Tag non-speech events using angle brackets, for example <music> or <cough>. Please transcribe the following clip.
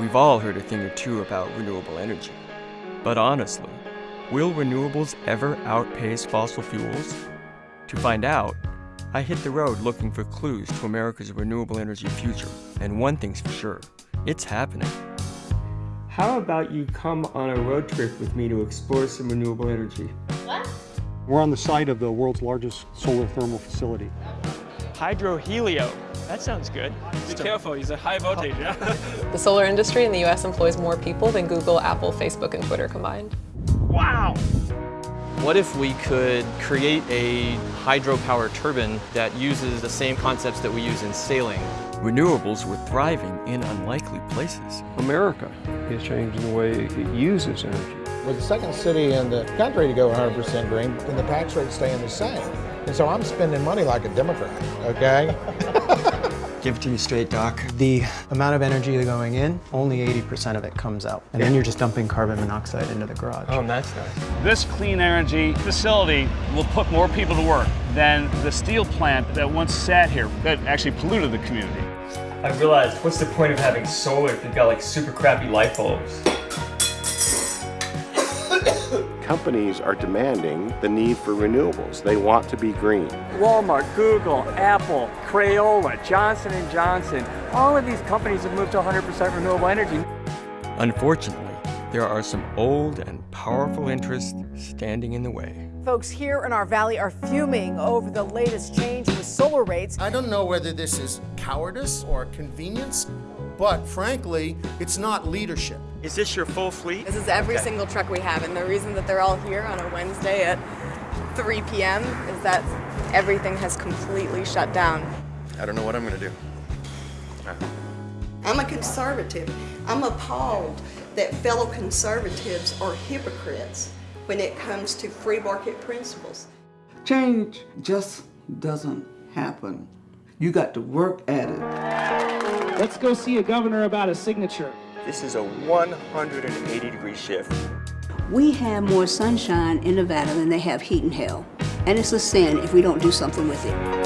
We've all heard a thing or two about renewable energy. But honestly, will renewables ever outpace fossil fuels? To find out, I hit the road looking for clues to America's renewable energy future. And one thing's for sure, it's happening. How about you come on a road trip with me to explore some renewable energy? What? We're on the site of the world's largest solar thermal facility. Oh, Hydrohelio. That sounds good. Be careful, it's a high voltage. Yeah? <laughs> The solar industry in the US employs more people than Google, Apple, Facebook, and Twitter combined. wow! What if we could create a hydropower turbine that uses the same concepts that we use in sailing? Renewables were thriving in unlikely places. America is changing the way it uses energy. We're the second city in the country to go 100% green, and the tax rate's staying the same. And so I'm spending money like a Democrat, okay? <laughs> Give it to me straight, Doc. The amount of energy going in, only 80% of it comes out. And then you're just dumping carbon monoxide into the garage. Oh, that's nice. This clean energy facility will put more people to work than the steel plant that once sat here that actually polluted the community. I realized, what's the point of having solar if you've got like super crappy light bulbs? Companies are demanding the need for renewables. They want to be green. Walmart, Google, Apple, Crayola, Johnson & Johnson, all of these companies have moved to 100% renewable energy. Unfortunately, there are some old and powerful interests standing in the way. Folks here in our valley are fuming over the latest change in the solar rates. I don't know whether this is cowardice or convenience, but frankly, it's not leadership. Is this your full fleet? This is every single truck we have, and the reason that they're all here on a Wednesday at 3 p.m. is that everything has completely shut down. I don't know what I'm going to do. I'm a conservative. I'm appalled that fellow conservatives are hypocrites when it comes to free market principles. Change just doesn't happen. You got to work at it. Let's go see a governor about a signature. This is a 180 degree shift. We have more sunshine in Nevada than they have heat and hell. And it's a sin if we don't do something with it.